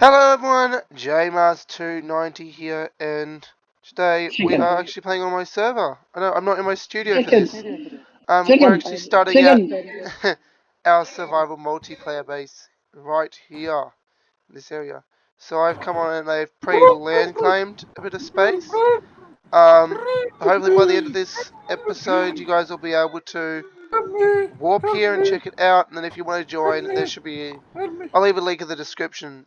Hello everyone, JMars290 here, and today we are actually playing on my server. I know I'm not in my studio for this. Um, Chicken. we're actually starting Chicken. out our survival multiplayer base right here, in this area. So I've come on and I've pre-land claimed a bit of space. Um, hopefully by the end of this episode, you guys will be able to warp here and check it out. And then if you want to join, there should be. I'll leave a link in the description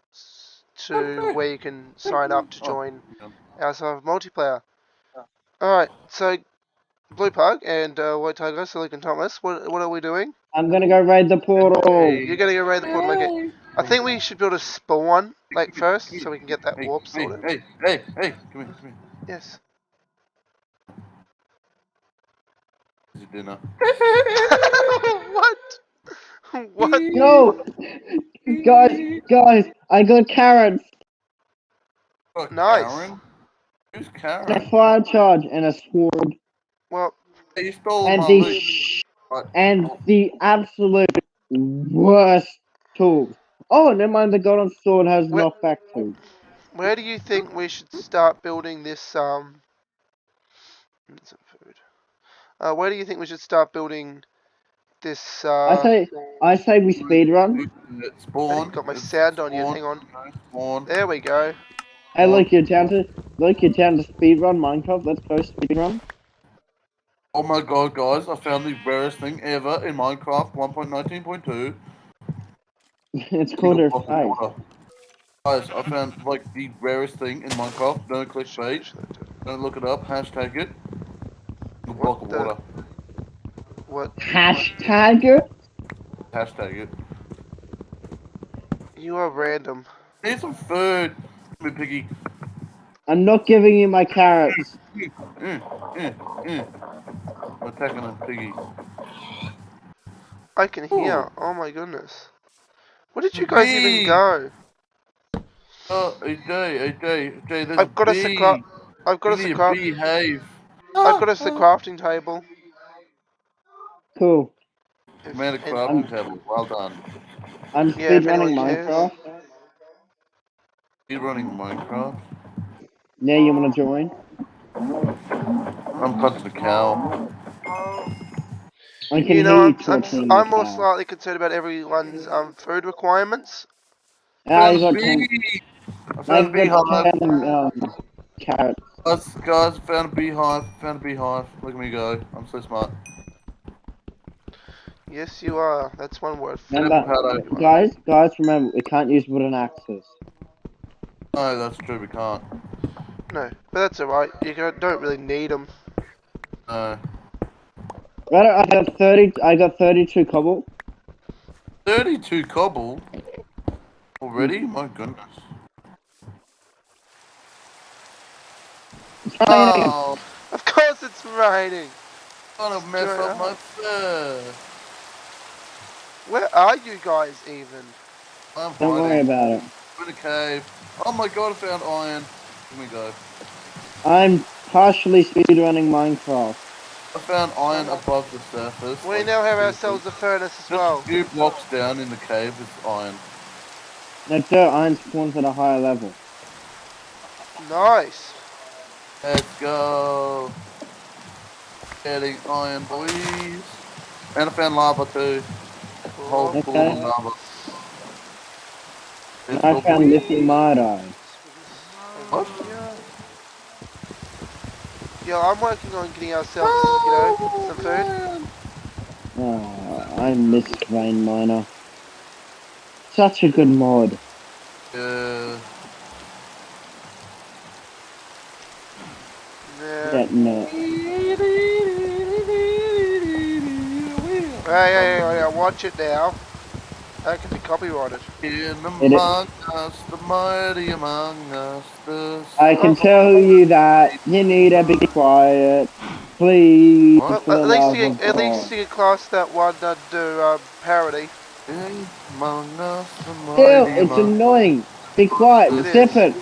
to where you can sign up to join our survival multiplayer. Alright, so Blue Pug and uh, White Tiger, Silicon Thomas, what what are we doing? I'm gonna go raid the portal. You're gonna go raid the portal. Okay. I think we should build a spawn like first, so we can get that Hey, warp hey, sorted. hey, hey, hey, come here, come here. Yes. This is dinner. what? What? No, guys, guys, I got carrots, Oh, Nice. Karen? Who's and a Karen? fire charge, and a sword, Well, Hey, you stole and my the loot. sh- What? and the absolute worst tools. Oh, never mind. The golden sword has Where- knockback too. where do you think we should start building this? Um. Some food. Uh, where do you think we should start building this? Uh, I say, I say we speed run. It I spawned. got my sound on you. Hang on. Spawned. There we go. Hey, look, you're down to look, you're down to speed run Minecraft. Let's go speed run. Oh my god, guys, I found the rarest thing ever in Minecraft 1.19.2. it's called a Single of fight. water. Guys, I found like the rarest thing in Minecraft. Don't click bait. Should I do it? Don't look it up. Hashtag it. Single What block of the- water. What? Hashtag it. Hashtag it. You are random. Need some food. Come here, piggy. I'm not giving you my carrots. Mm, mm, mm. I'm attacking a piggy. I can hear. Oh my goodness. Where did you guys even go? Oh, AJ, AJ, AJ, there's I've got a us a bee. cra- I've got You us a craft. behave. I've got us the crafting table. Cool. If Man, a any- crafting table. Well done. I'm Yeah, speed running. Minecraft. You running Minecraft? Yeah, you wanna join? I'm cutting the cow. I can You know, hear I'm, I'm. I'm more slightly concerned about everyone's um, food requirements. Ah, you Found got a ten. bee. I I found a beehive. got ten um, carrots. Us guys found a beehive. Found a beehive. Look at me go. I'm so smart. Yes, you are. That's one word. Remember, everyone. Avocado. guys, guys, remember we can't use wooden axes. No, that's true. We can't. No, but that's alright. You don't really need them. No. Right, I got thirty. I got thirty-two cobble. 32 cobble. Already? My goodness. It's raining. Oh, Of course it's raining. gonna mess up up. my fur. Where are you guys even? I'm Don't worry about it. I'm in a cave. Oh my god, I found iron. Here we go. I'm partially speed running Minecraft. I found iron above the surface. We like, now have two ourselves a furnace as well. a few blocks down in the cave is iron. No, dirt iron spawns at a higher level. Nice. Let's go. Getting iron, boys. And I found lava too. Whole Cool. pool of lava. Let's I go, found boys. lithium iodide. What? Yeah, I'm working on getting ourselves, you know, some oh, food. Oh, I miss Vein Miner. Such a good mod. Yeah. Yeah. That no. Hey, hey, hey, hey, watch it now. That could be copyrighted. In It is- among us, the mighty among us, the I can tell you that you need to be quiet. Please. Well, at least love you, of at least you class that one uh, do um, parody. In among us, the mighty Still, it's among annoying. Be quiet. It Zip is. it.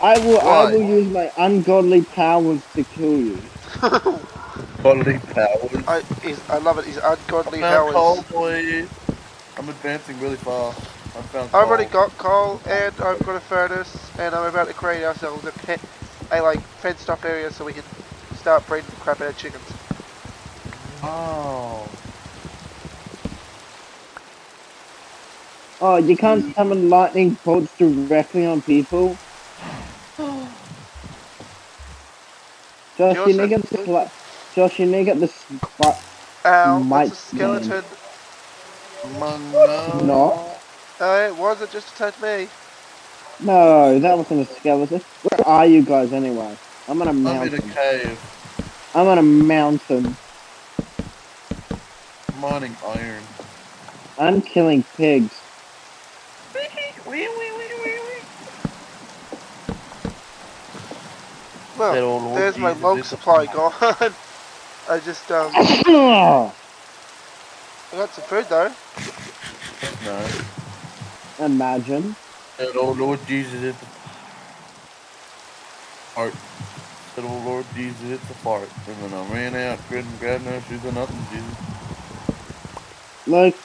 I will. Why? I will use my ungodly powers to kill you. Bodily powers. I, he's, I love it. He's ungodly Found powers. coal, boys. I'm advancing really fast. I'm found I've already got coal and I've got a furnace and I'm about to create ourselves a, pet, a like fenced off area so we can start breeding the crap out of chickens. Oh. Oh, you can't summon lightning bolts directly on people. Josh, you also- need to get the sli- Josh, you need to get the spot. Ow, Might that's a skeleton. Mango. Not. Oh, it was, it just attacked me. No, that wasn't a skeleton. Where are you guys anyway? I'm on a I'm in a cave. I'm on a mountain. Mining iron. I'm killing pigs. Well, That old Lord there's my Jesus log supply gone. I just, um, I got some food though. No. Imagine. That old Lord Jesus is a fart. That old Lord Jesus is a fart. And then I ran out, couldn't grab no shoes or nothing, Jesus. Look,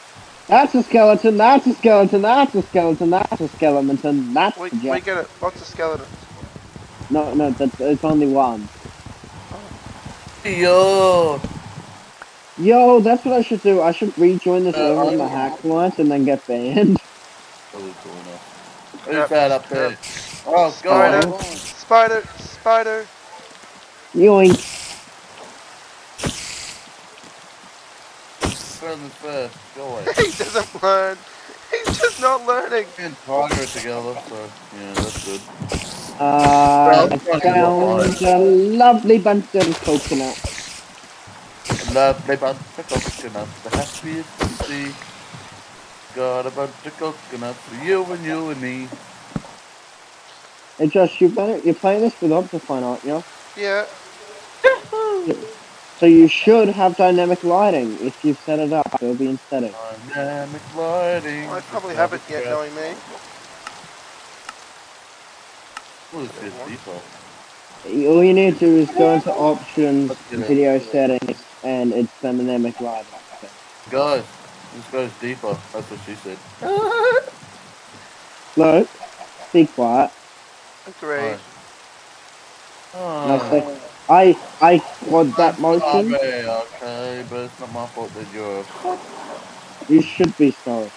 that's a skeleton. That's a skeleton. That's a skeleton. That's a skeleton. That's We, a we jack. get it. Lots of skeletons. No, no, that's it's only one. Yo! Yo, that's what I should do. I should rejoin this Uh, over on the hack client and then get banned. Really cool enough. Who's that up there? yep. Oh, Spider, God. spider, spider. Yoink. Further first. Go away. he doesn't learn. He's just not learning. Me and Tiger are together, so yeah, that's good. Uh, Well, I found a lovely bunch of coconuts. Lovely bunch of coconuts, the happiest to see. Got a bunch of coconuts for you and you and me. Hey Josh, you better, you're playing this with Optifine, aren't you? Yeah. So you should have dynamic lighting if you've set it up. It'll be in settings. Dynamic lighting. I probably haven't yet, knowing me. What is this default? All you need to do is go into options, Let's get it. video settings, and it's dynamic lighting. Guys, this goes deeper. That's what she said. Look, be quiet. Agreed. I Oh. I I quad that motion. Okay, okay, but it's not my fault that you're. You should be sorry.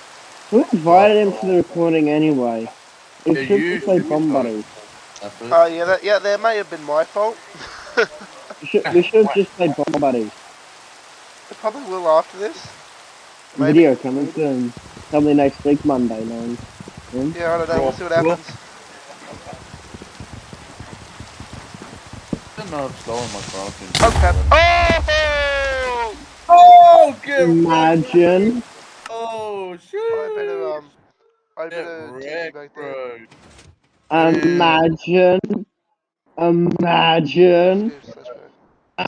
Who invited him to the recording anyway? It Yeah, should you be play be Bomb sorry. Buddies. That's it. Oh yeah, that yeah, that may have been my fault. We should, we should just play Bomb Buddies. It probably will after this. Maybe. Video coming soon. Probably next week, Monday, man. Yeah, I don't know. We'll see what happens. I didn't know it's going my crafting. Oh crap! Oh! Oh, get Imagine. Oh, shit! I better um, I Get better take wrecked, back there. bro. Imagine. Imagine. Yes.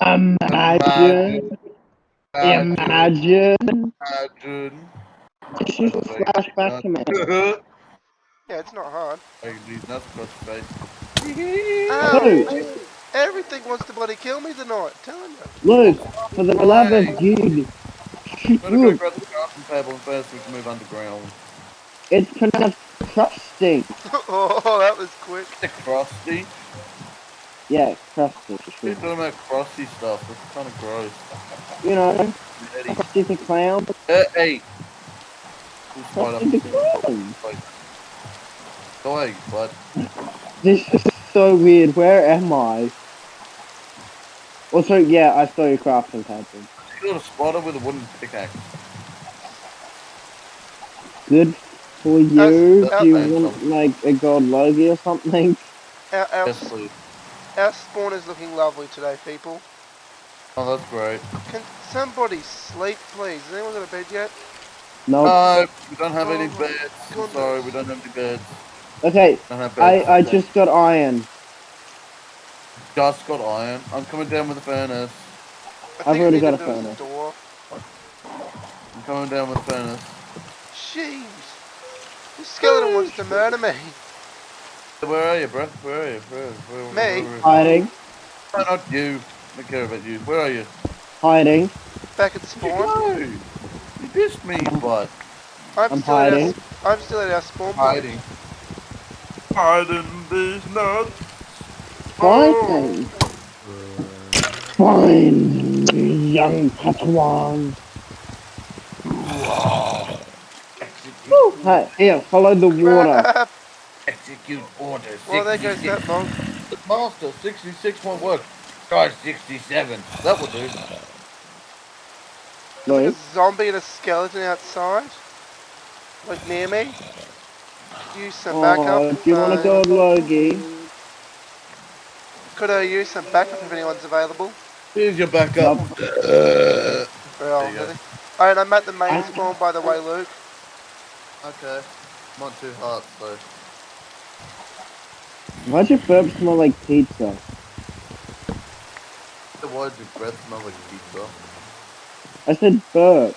Imagine. Imagine. Imagine. Just use a flashback uh-huh. command. Yeah, it's not hard. I can use that across the Everything wants to bloody kill me tonight. Telling you. Look, for the love of you. Better go Look, grab the crafting table and first we can move underground. it's pronounced crusting. oh, that was quick. The crusty? Yeah, crusty. You're talking about crusty stuff. That's kind of gross. You know, Eddie. Krusty the clown. Uh, hey! Who's right Krusty the clown. Go away, bud. This is so weird. Where am I? Also, yeah, I saw your crafting table. You got a spotter with a wooden pickaxe. Good for you. Uh, that's- Do you that's- want like a gold logie or something? Our, our, our spawn is looking lovely today, people. Oh, that's great. Can somebody sleep, please? Has anyone got a bed yet? No. No, we don't have any Oh my beds. Goodness. sorry, we don't have any beds. okay, Don't I. I just got iron. just got iron. I'm coming down with the furnace. I I've already got a to do is furnace. Door. I'm coming down with the furnace. Jeez. This skeleton wants to murder me. Where are you, bro? Where are you? Where, where, where, Me? Where, where, Hiding, No, not you. I don't care about you. Where are you? hiding. Back at Where'd spawn. you go? You dissed me, but I'm, I'm still at our, hiding. s- I'm still at our spawn point. Hiding. Hiding these nuts. Fine. Oh. Fine, young Padawan. Woo, hey, here, follow the water. Execute order. Well, there goes that log. Master, 66 won't work. Try 67. That will do. Like a zombie and a skeleton outside. Like near me. Use some oh, backup. do you want to Uh, go, Logie? Could I use some backup if anyone's available? Here's your backup. Nope. Uh, Well, you really? Alright, I'm at the main spawn by the way, Luke. Okay. I'm on two hearts though. Why does your burp smell like pizza? Why does your breath smell like pizza? I said burp.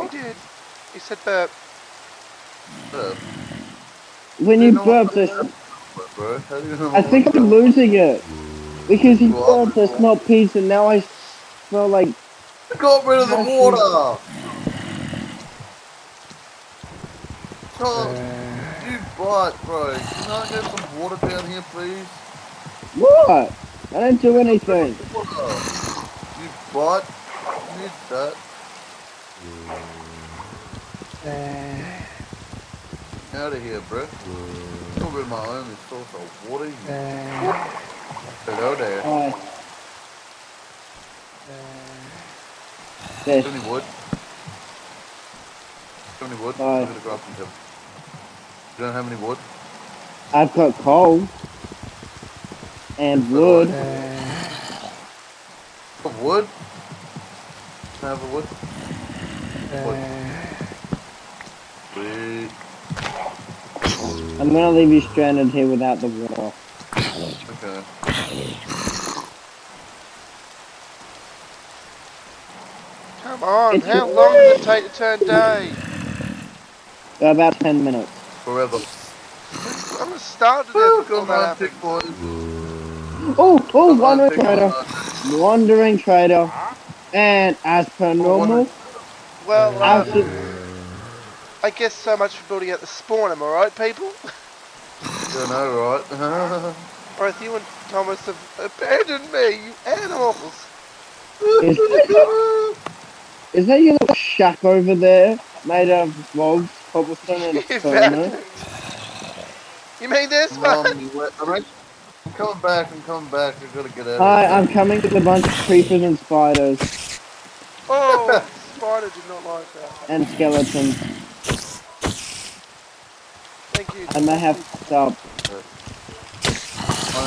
You did. You said burp. Uh, When You you burp, what- there's bro, how do you know I think I'm losing it. Because you burped, I smell pizza, now I smell like... I Got rid of the Nothing. Water! Tom, you bite, bro. Can I get some water down here, please? What? I didn't do anything. You bite. Need that. Out of here, bro. Got rid of my only source of water. You Hello there. Do Yes. you wood? You any wood? Bye. I'm grab some too. You don't have any wood? I've got coal. And wood. Got wood? Can I have a wood? Wood. Sweet. I'm gonna leave you stranded here without the water. Okay. Come on, It's how long does it take to turn day? About 10 minutes. Forever. I'm gonna starve to death Woo, that on, happens. big boys. Oh, oh, wandering trader. boys. Wandering trader. And as per normal, Well, I uh, should- I guess so much for building out the spawn, am I right, people? You know, right? Both you and Thomas have abandoned me, you animals! is, is that your little shack over there? Made out of logs, cobblestone, and You stone? abandoned- You mean this one? Mom, I'm act- I'm coming back, I'm coming back. I gotta get out Hi, of I'm coming with a bunch of creepers and spiders Oh, spider did not like that. and skeletons. Thank you. I may have to stop. here.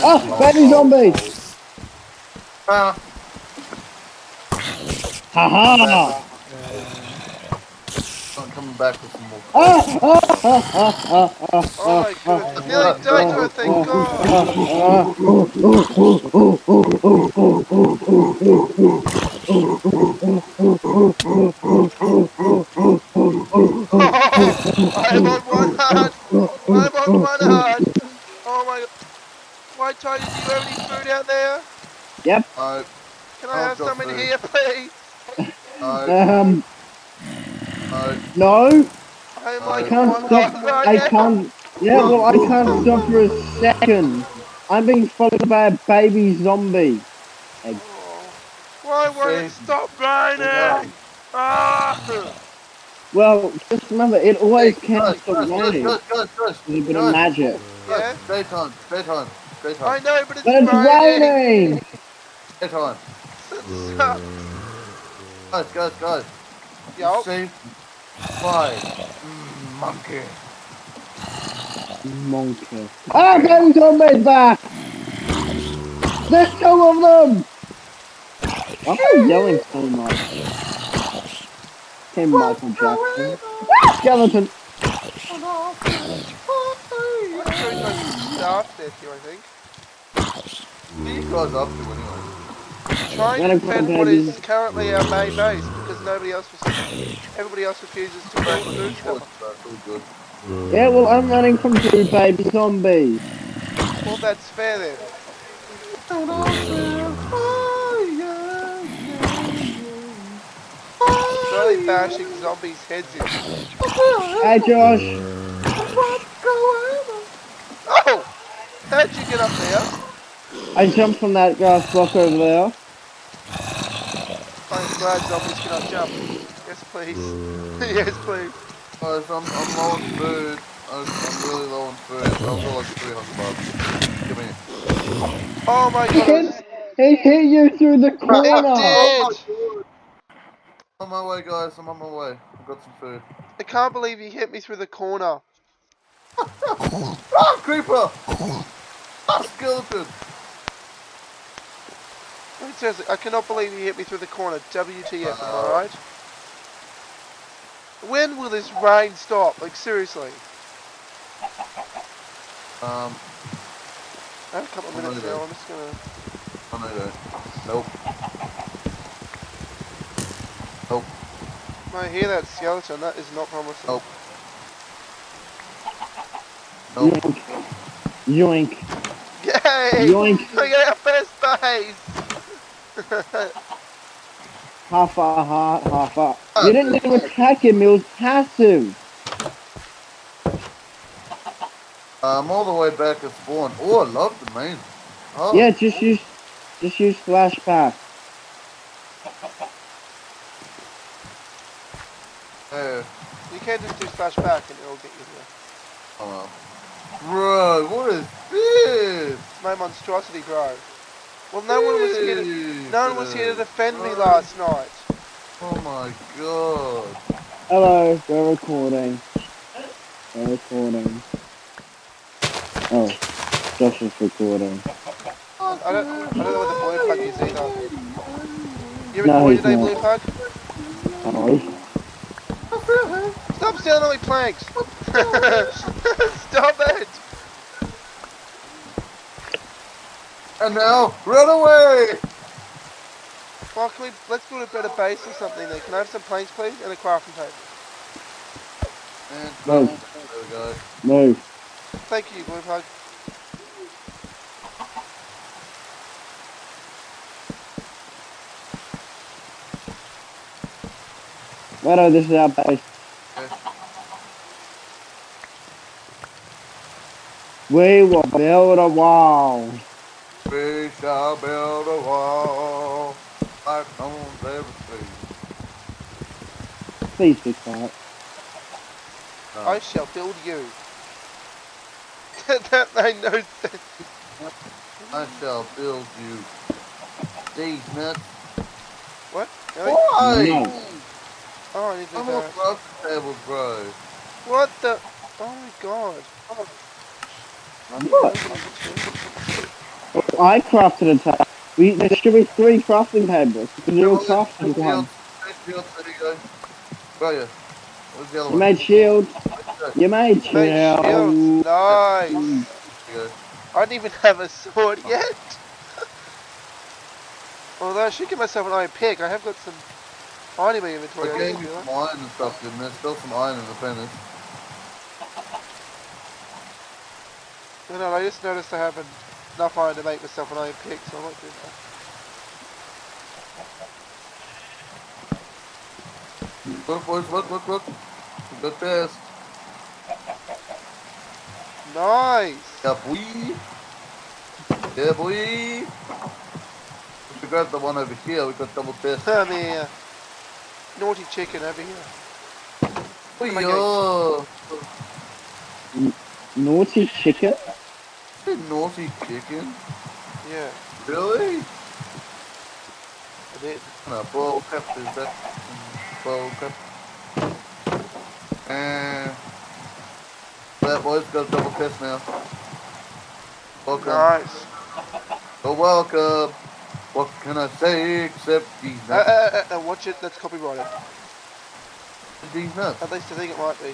Oh, baby zombie! Ah, Haha! I'm coming back with some more. Oh my goodness, nearly died to it, thank God! I am on one heart! I'm on one heart! Oh my. Why, Tony, do you have any food out there? Yep. No, Can I I've have got some in here, please? no, Um, no. no, I am I can't one stop. I can't. Yeah, well, I can't stop for a second. I'm being followed by a baby zombie. Oh, Why won't it stop raining? Ah! Well, just remember, it always Hey, counts guys, for guys, guys, raining. guys, guys, guys, It's a bit of guys, magic. Yeah? guys, Daytime, daytime, I know, but it's But it's raining! raining! daytime. Stop. Guys, guys, guys. Yup. Save five. Mm, monkey. Monkey. Ah, baby zombies back! There's two of them! Why am I yelling so much? Tim Michael Jackson. Skeleton! I'm sure it's like starved death here, I think. What are you up to anyway? Trying When to defend what is currently our main base because nobody else was, everybody else refuses to break the food stuff. that's really good. Yeah, well, I'm running from two baby zombies. Well, that's fair then. Oh, So slowly bashing zombies' heads in. Hey, Josh. What's going on? Oh! How'd you get up there? I jumped from that grass block over there. I'm glad zombies cannot jump. Yes, please. yes, please. Guys, I'm, I'm low on food. I'm, I'm really low on food. I've got like 300 bucks. Give me. Oh my He god, hit, he hit you through the It corner. did! I'm on my way, guys. I'm on my way. I've got some food. I can't believe you hit me through the corner. Ah, creeper! Ah, skeleton! Wait, seriously, I cannot believe you hit me through the corner. WTF, am I right? When will this rain stop? Like, seriously. Um, I have a couple of minutes no, now. I'm just gonna... oh no, no. Nope. Nope. I hear that skeleton, that is not promising. Nope. Nope. Yoink. Yoink. Yay! Yoink. I got our first base! Half a heart, half a. You didn't even attack him, it was passive. Uh, I'm all the way back at spawn. Oh, I love the main. Oh, Yeah, just use, just use flash flashback. yeah. you can just do flash back and it'll get you there. Oh, well. Bro, what is this? My monstrosity, bro. Well, no one was here to... No one was here to defend me last night. Oh my god. Hello, we're recording. We're recording. Oh, Josh is recording. I don't, I don't know what the blue plug is either. You No, recording he's today, not. blue plug? Oh, Stop stealing all my planks! Stop it! And now, run away! Well, can we, let's build a better base or something then. Can I have some planks, please? And a crafting table. And No. There we go. no. Thank you, blue plug. Wait, no, this is our base. We will build a wall. We shall build a wall like no one's ever seen. Please be quiet. No. I shall build you. that made no sense. I shall build you. These nuts. What? Why? No. Oh, I need to I'm do on that. crafting tables, bro. What the? Oh my god. What? I crafted a table. We, there should be three crafting tables. Because we all crafted Shields, one. shields, there you go. Where are you? Where's the other You one? made shields. There You made Made shields. shields. Nice. you go. I don't even have a sword yet. Although I should give myself an iron pick. I have got some iron in my inventory. I I gave you some iron and stuff, didn't there? Still some iron in the furnace. No, no, I just noticed I have enough iron to make myself an iron pick, so I might do that. Look, boys, look, look, look. Good test. Nice. Yeah, boy. Yeah, boy. If we grab the one over here, we got double test. Come here. Naughty chicken over here. Boy, my oh. Naughty chicken? Hey, naughty chicken. Yeah, Really? I did. No, ball crap is that? Ball crap. And that boy's got a double test now. Welcome. Nice. You're welcome. What can I say except these Uh, nuts? uh, uh, uh, watch it, that's copyrighted. these nuts. At least I think it might be.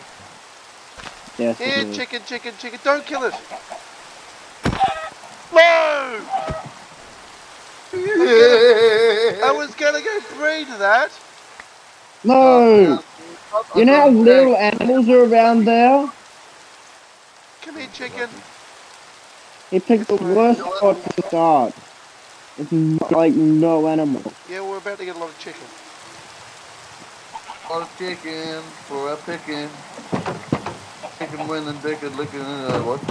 Yes, Here, it is. chicken, chicken, chicken, don't kill it! No! I was gonna go breed that! No! You know how little animals are around there? Come here, chicken. He picked the worst spot to start. It's like no animal. Yeah, we're about to get a lot of chicken. Got a chicken for a picking. Chicken winning, dick and licking. Uh, what?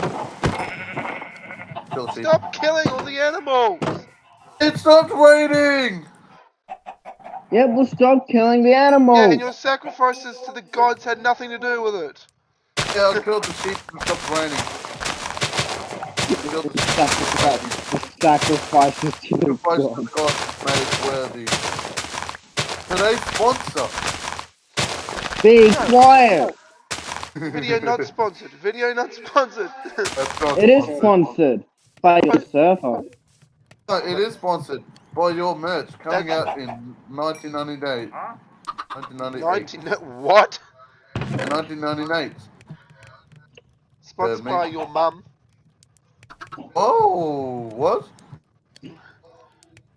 Kill sheep. Stop killing all the animals! It stopped raining! Yeah, well, stop killing the animals. Yeah, and your sacrifices to the gods had nothing to do with it. Yeah, I killed the sheep and it stopped raining. The Sacrifice- the sacrifices to the sacrifice the gods made worthy. Today's sponsor. Be quiet. Video not sponsored. Video not sponsored. That's not It is sponsored. Sponsored by your server. No, it is sponsored by your merch coming That's- out in 1998. 1998. 19. What? 1998. Sponsored me. by your mum. Oh, what?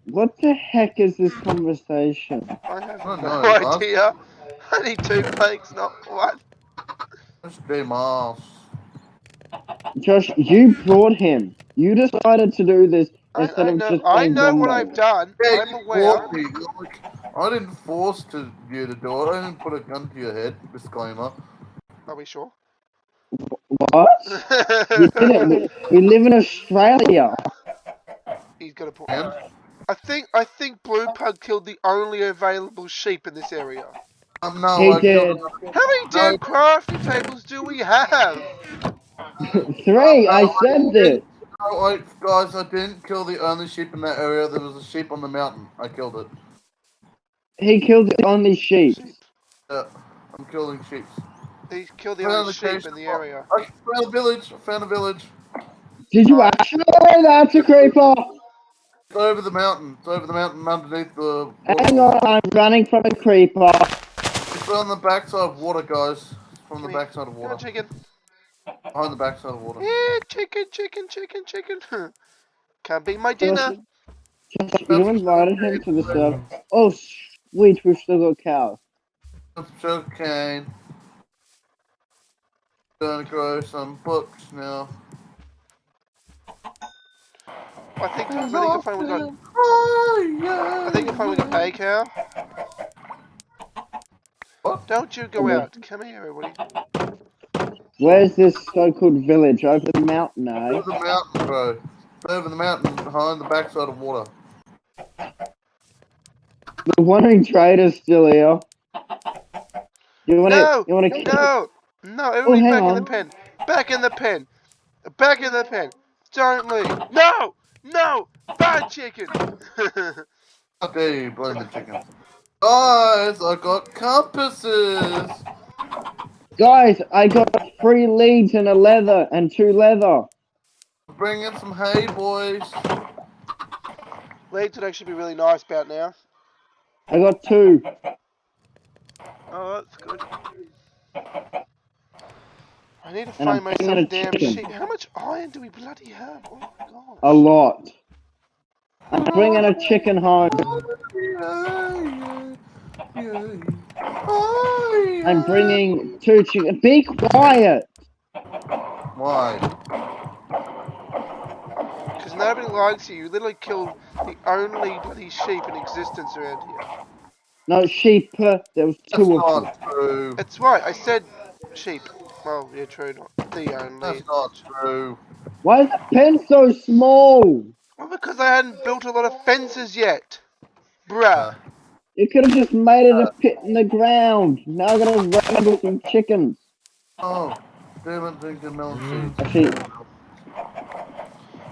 What the heck is this conversation? I have Oh, no no, idea. I need two planks, not one. That's Demas. Josh, you brought him. You decided to do this I, instead I of know, just I know what I've done. Yeah, I'm aware. me. I didn't force to you to do it. I didn't put a gun to your head. Disclaimer. Are we sure? What? You didn't. We, we live in Australia. He's got a point. And I think I think Blue Pug killed the only available sheep in this area. um, no, He I did. killed How many damn crafting tables do we have? Three, I said this. No, I, guys, I didn't kill the only sheep in that area. There was a sheep on the mountain. I killed it. He killed the only sheep. Yeah, I'm killing sheep. He killed the Found only the sheep case- in the area. I found a village. I found a village. Did you actually? That's a creeper. It's over the mountain. It's over the mountain underneath the. Hang on, I'm running from a creeper. It's on the backside of water, guys. It's from the Come here. backside of Come on, water. chicken. Behind the backside of the water. Yeah, chicken, chicken, chicken, chicken. Can't be my dinner. You invited him to the server. Oh, wait, we've still got cows. Some sugar cane. Gonna grow some books now. I think I think I find we got. I think I find we got a cow. What? Don't you go out. Come here, everybody. Where's this so-called village? Over the mountain, eh? Over the mountain, bro. It's over the mountain behind the backside of water. The wandering trader's still here. You wanna? No, you wanna? No, no, everybody hang back in the pen. Back in the pen. Back in the pen. Don't leave. No, no, bad chicken. How dare you blame the chicken? Guys, I got compasses! Guys, I got three leads and a leather and two leather. Bring in some hay, boys. Leads would actually be really nice about now. I got two. Oh, that's good. I need to And find myself bringing a a damn chicken. sheep. How much iron do we bloody have? Oh my god. A lot. I'm bringing a chicken home. I'm bringing two chicken. Be quiet. Why? Because nobody likes you. You literally killed the only bloody sheep in existence around here. No sheep. uh, There was That's two of them. not true. That's right. I said sheep. Well, yeah, true. Not the only. That's not true. Why is the pen so small? Well, because I hadn't built a lot of fences yet. Bruh. You could have just made it a uh, pit in the ground. Now I'm gonna run with some chickens. Oh, demon thinking melon seeds. Actually,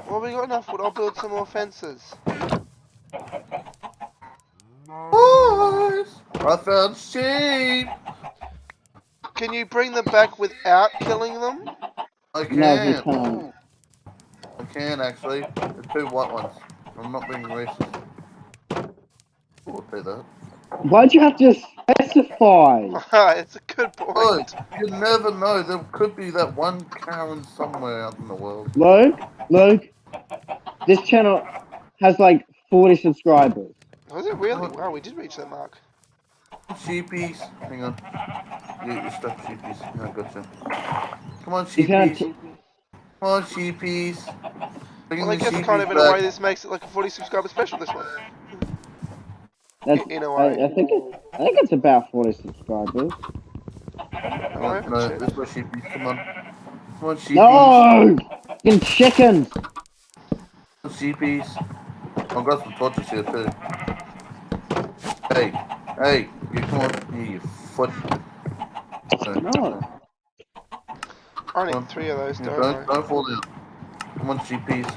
Well, we got enough wood. I'll build some more fences. Boys, I found sheep. Can you bring them back without killing them? I can. No, you can't. I can actually. The two white ones. I'm not being racist. We'll do that. Why'd you have to specify? it's a good point. Look, you never know. There could be that one Karen somewhere out in the world. Luke, Luke, this channel has like 40 subscribers. Was it really? Wow, we did reach that mark. Sheepies. Hang on. You, you're stuck, sheepies. I gotcha. Come on, You sheepies. Come on, sheepies. Bring Well, I the guess kind of in a way this makes it like a 40 subscriber special, this one. That's, In a I, way. I think it, I think it's about 40 subscribers. I No, haven't no, checked. this way, sheepies. Come on. Come on, sheepies. No! Fucking chickens! Come on, sheepies. I've got some torches here too. Hey, hey, you come on, here, you foot. No, No. I need three of those, don't don't, I? don't fall down. Come on, sheepies.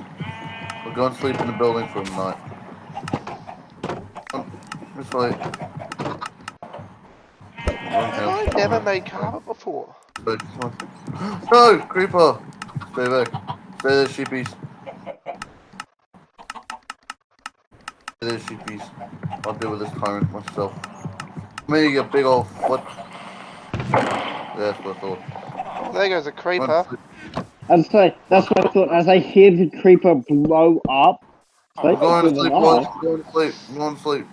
We'll go and sleep in the building for the night. Come, this way. Run Have. I never made carpet before? Go. No, creeper! Stay back. Stay there, sheepies. Stay there, sheepies. I'll deal with this tyrant myself. Come here, you big old foot. That's what I thought. There goes a creeper. I'm sorry, that's what I thought. As I hear the creeper blow up, We're sleep going to through sleep, the boys. night. We're going to sleep. We're going to sleep.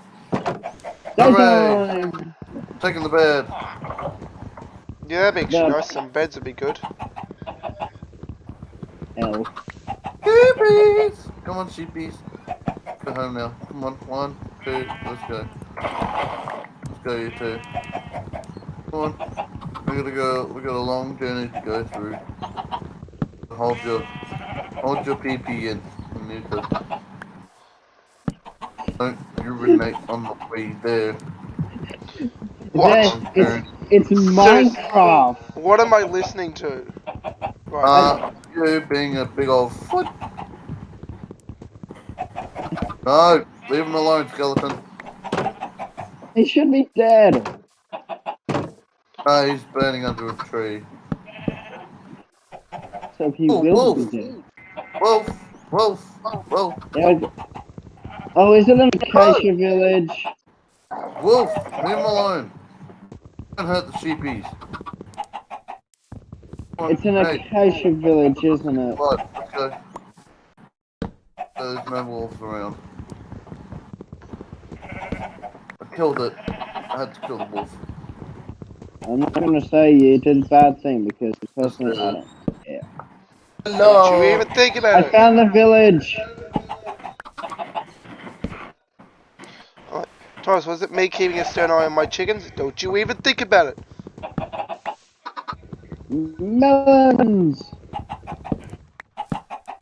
Daytime! Taking the bed. Yeah, that'd be Yeah. nice. Some beds would be good. Hell. Sheepies! Come on, sheepies. Go home now. Come on. One, two, let's go. Let's go, you two. Come on. We gotta go. We got a long journey to go through. Hold your, hold your PP in. You need to. Don't urinate on the way there. What? It's, it's Minecraft. What am I listening to? Right. Uh, you being a big old foot. No, leave him alone, skeleton. He should be dead. No, he's burning under a tree. So he Oh, will wolf. be dead. Wolf, wolf, wolf, There we go. Oh, is it an acacia village? wolf, leave him alone. Don't hurt the sheepies. On, It's an hey, acacia village, isn't it? right, let's go. There's no wolves around. I killed it. I had to kill the wolf. I'm not gonna say you did a bad thing because personally I don't. Don't you even think I about it. found the village. Thomas, was it me keeping a stern eye on my chickens? Don't you even think about it. Melons.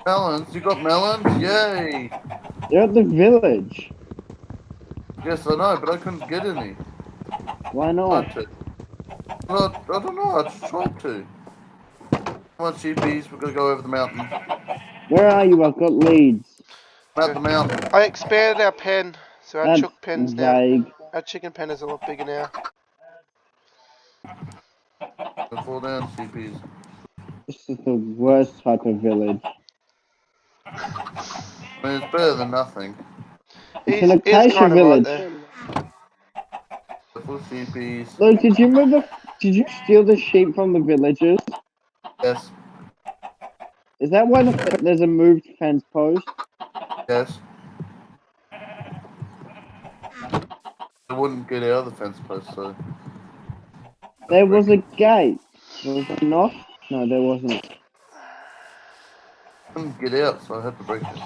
Melons, you got melons? Yay! They're at the village. Yes, I know, but I couldn't get any. Why not? Well, I don't know, I just tried to. Come on, sheepies, we're gonna go over the mountain. Where are you? I've got leads. Up the mountain. I expanded our pen, so our That's chook pen's now. Our chicken pen is a lot bigger now. Don't fall down, sheepies. This is the worst type of village. I mean, it's better than nothing. It's He's, an he's acacia kind of right village. there. Full sheepies. Look, did you remember? Did you steal the sheep from the villagers? Yes, Is that why the, there's a moved fence post? yes. I wouldn't get out of the fence post, so. There was a gate. Was there not? No, there wasn't. I couldn't get out, so I had to break it.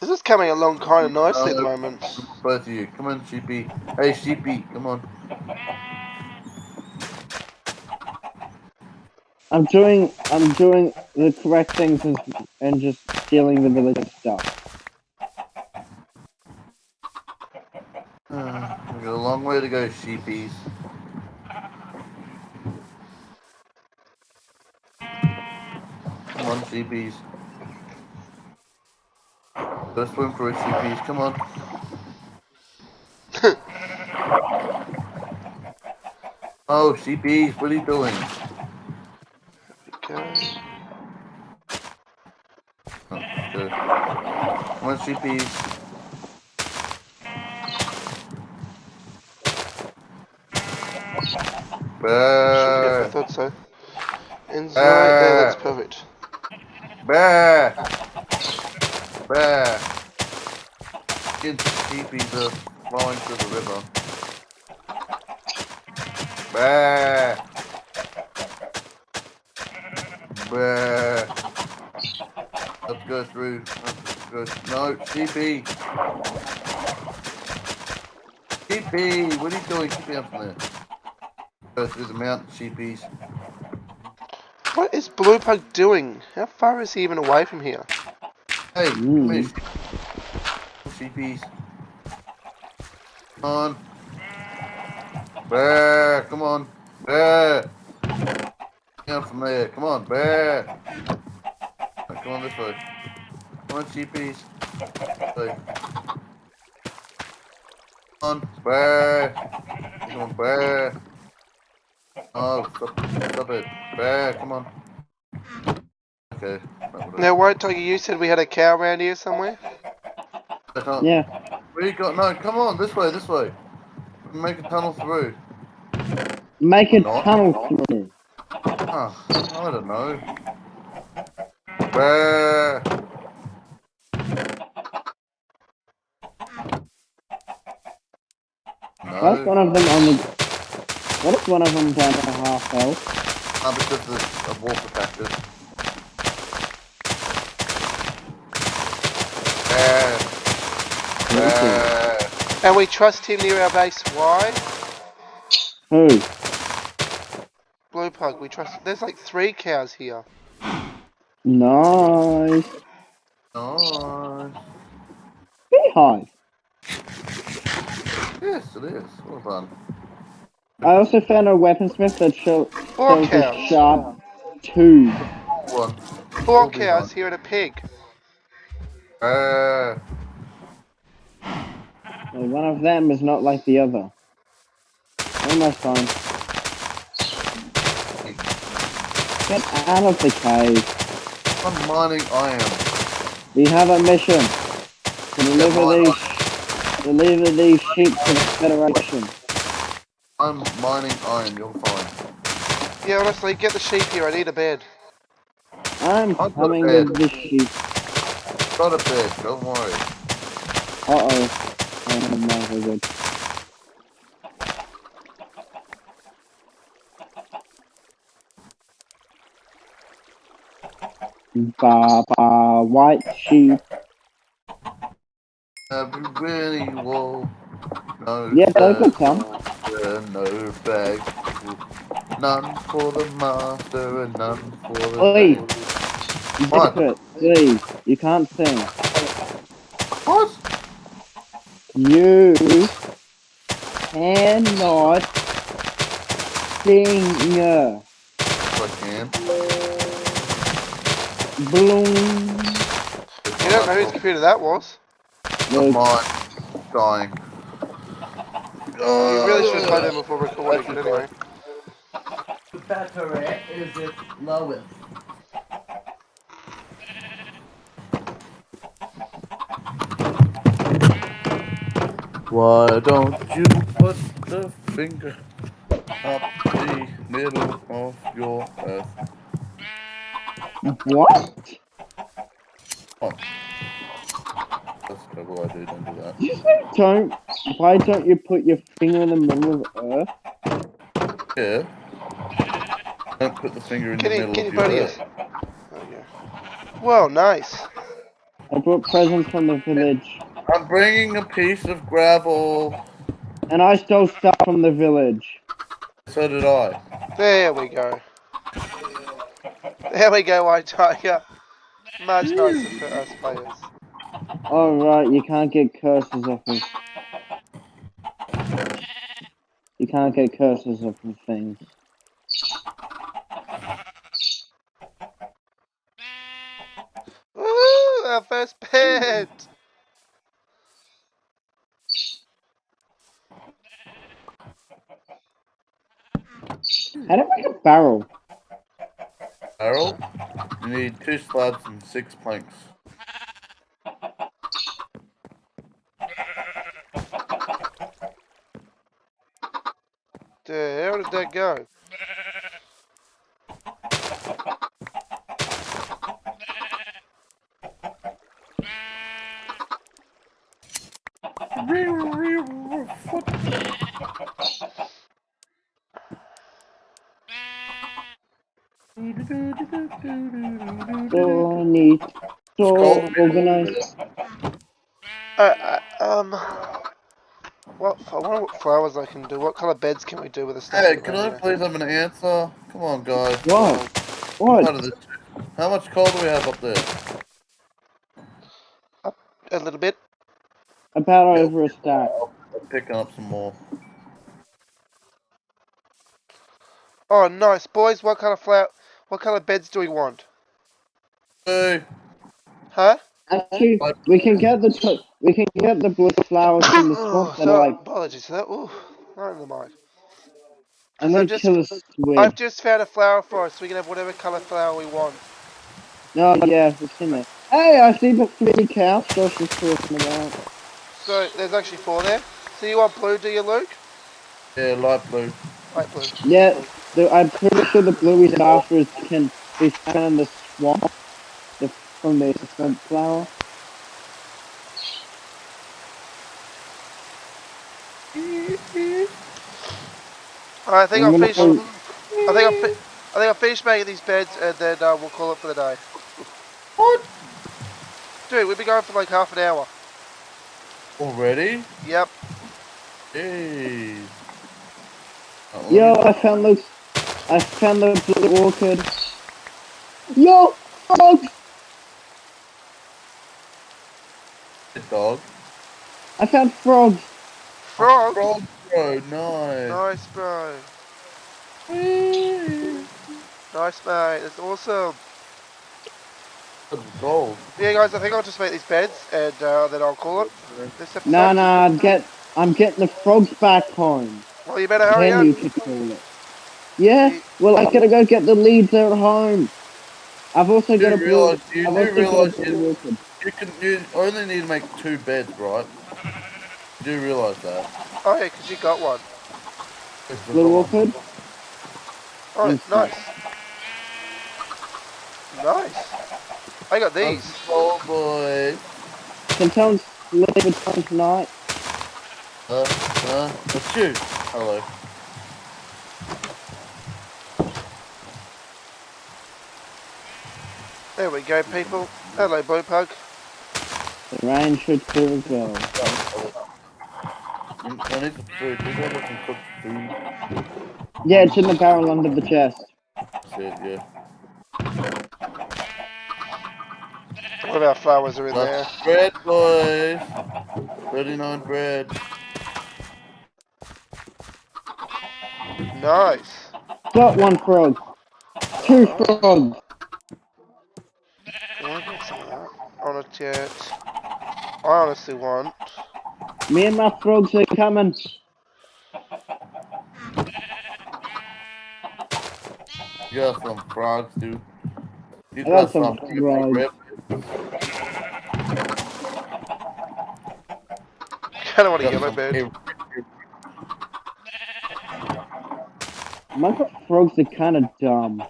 This is coming along kind of nicely at the Uh, moment. Both of you. Come on, sheepy. Hey, sheepy, come on. I'm doing. I'm doing the correct things and, and just stealing the village stuff. Uh, we got a long way to go, sheepies. Come on, sheepies. Go swim for it, sheepies. Come on. oh, sheepies, what are you doing? Okay. Oh, good. Come on, sheepies. Good, I Bah, thought so. Inside there, that's perfect. bah, bah. Kids, sheepies are uh, flowing to the river. Bah. Bah. Let's go through. Let's go. No, sheepy. Sheepy, what are you doing? Keep me up from there. Go through the mountain, sheepies. What is Blue Pug doing? How far is he even away from here? Hey, come here, Mm. sheepies. Come on. Bear, come on. Bear. Down from there. Come on, bear. Right, Come on this way. Come on, sheepies. Hey. Come on, bear. Come on, bear. Oh, stop, stop it. Bear, come on. Okay. that would've- Now, White Tiger, you said we had a cow around here somewhere? I can't- Yeah. Where you got? No, come on, this way, this way. Make a tunnel through. Make a Not. tunnel through. Ah, I don't know. Bear. What's No, one of them only? What if one of them down to half health? not because of, of water factors. Bear. Bear. And we trust him near our base. Why? Who? Blue Pug, we trust. There's like three cows here. Nice. Nice. Beehive. Yes, it is. Well done. I also found a weaponsmith that show, shows a cows. sharp tube. One. Four cows here and a pig. Bear. Well, one of them is not like the other. Almost fine. Get out of the cave. I'm mining iron. We have a mission to deliver these deliver these sheep to the Federation. I'm mining iron. You're fine. Yeah, honestly, get the sheep here. I need a bed. I'm I've coming with the sheep. Got a bed. Don't worry. Uh oh. Oh my very good. Ba ba white sheep. Every really wall. No. Yeah, those will saddle, come. And No bag. None for the master and none for the. Oi. slave. Zip it, please. You can't sing. What? You cannot sing. Yes, I can. Bloom. You don't know whose computer that was. Was Mine. Dying. You oh, really should have played them before recording, but anyway. The battery is it lowest. Why don't you put the finger up the middle of your earth? what? That's terrible. I do. Don't do that. Did you say don't? Why don't you put your finger in the middle of Earth? Yeah. Don't put the finger in Can the you, middle can of your earth. us? There you go. Well, nice. I brought presents from the village, I'm bringing a piece of gravel. and I stole stuff from the village. So did I. There we go. There we go, White Tiger. Much nicer for us players. Oh right, you can't get curses off of. You can't get curses off of things. Woo! Our first pet! How do I make a barrel? Harold, you need two slabs and six planks. Did that go? So neat. So organized. Uh, uh, um, What, I wonder what flowers I can do. What colour beds can we do with the stuff? Hey, can I here? please have an answer? Come on, guys. What? Out What? How much coal do we have up there? A little bit. About over a stack. I'm picking up some more. Oh, nice. Boys, what kind of flower, what kind of beds do we want? Hey, Huh? Actually, we can get the we can get the blue flowers from the swamp that so, are like apologies for that. Ooh, right in the mic. I'm So gonna just- kill a squid. I've just found a flower for us. We can have whatever colour flower we want. No, yeah, it's in there. Hey, I see the three cows Josh was talking about. So there's actually four there. So you want blue, do you, Luke? yeah, light blue. Light blue. Yeah, the, I'm pretty sure the blueies after is can be found in the swamp. The, from the swamp Alright, I think I'm I'll gonna finish. go- I think I'll. Fi- I think I'll finish making these beds and then uh, we'll call it for the day. What? Dude, we've been going for like half an hour. Already? Yep. Jeez. Oh, Yo, I found Luke's. I found the blue orchid. Yo, frogs! dog. I found frogs. Frog. Frog, bro, nice. Nice, bro. Nice, mate. That's awesome. That's gold. Yeah, guys, I think I'll just make these beds and uh, then I'll call it. No, episode. Nah, nah, I'm get. I'm getting the frogs back home. Well, you better hurry Then you up. could call it. Yeah, well, I gotta go get the leads there at home. I've also got a do blue. you I've do also realise blue you, orchid. you can you only need to make two beds, right? You do realise that. Oh, yeah, because you got one. It's the Blue one. orchid. Oh, Yes, nice. Nice. I got these. That's gold, boys. Can someone leave it home tonight? Uh, uh, that's you. Hello. There we go, people. Hello, Blue Pug. The rain should do as well. I need some food. Does anyone can cook food? Yeah, it's in the barrel under the chest. That's it, yeah. One of our flowers are in there. Bread, boys. 39 bread. Nice. Got one frog. Two frogs. I want to get some of that. On a jet. I honestly want. Me and my frogs are coming. You got some frogs, dude. You I got got some some frogs. bread. I don't want to get my yellow some bird. ew- My frogs are kind of dumb.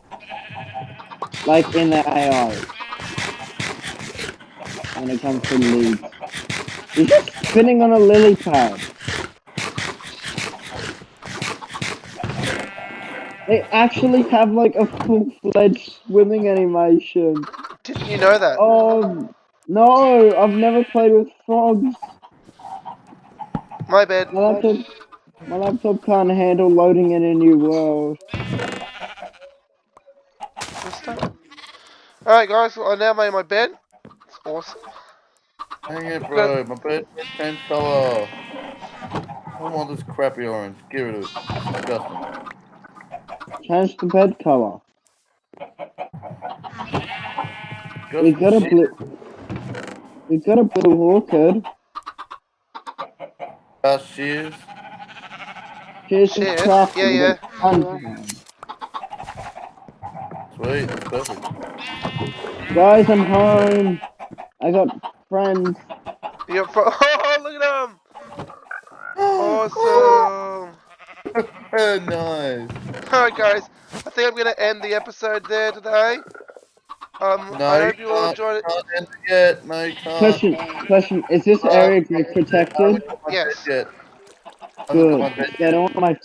Like in the AI. When it comes to leads. He's just spinning on a lily pad. They actually have like a full-fledged swimming animation. Didn't you know that? Oh, no, I've never played with frogs. My bad. My laptop, my laptop can't handle loading in a new world. Alright, guys. I now made my bed. It's awesome. Hang it, bro. My bed changed color. I don't want this crappy orange. Give it. It's disgusting. Change the bed color. Got We got a shit. blue. We got a blue orchid. Uh, shears. Here's some Shit, crafting. yeah, yeah. Sweet. Perfect. Guys, I'm home. I got friends. You're fro- Oh, look at them! Awesome! nice. Alright, guys. I think I'm going to end the episode there today. Um, No, I hope you all enjoyed it. Can't end it yet. No, you can't. Question, question. Is this area grid protected? haven't got my Yes. yet. I haven't got my Good. Get all my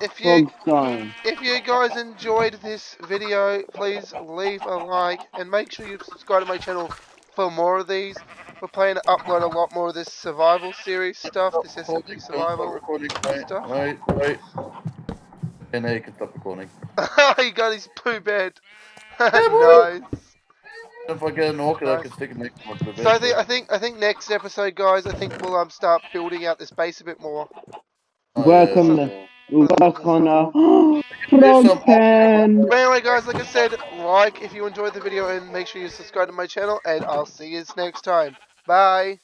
If you frogs dying. if you guys enjoyed this video, please leave a like and make sure you subscribe to my channel for more of these. we're planning to upload a lot more of this survival series stuff, this Recording, SMP don't stop survival recording. Wait, stuff. wait, wait. Okay, now you can stop recording. he got his poo bed. nice. If I get an orchid, I can stick it next to my bed. So I think I think I think next episode, guys, I think we'll um start building out this base a bit more. Welcome yeah, to- We'll on a frog pen. But anyway, guys, like I said, like if you enjoyed the video and make sure you subscribe to my channel, and I'll see you next time. Bye.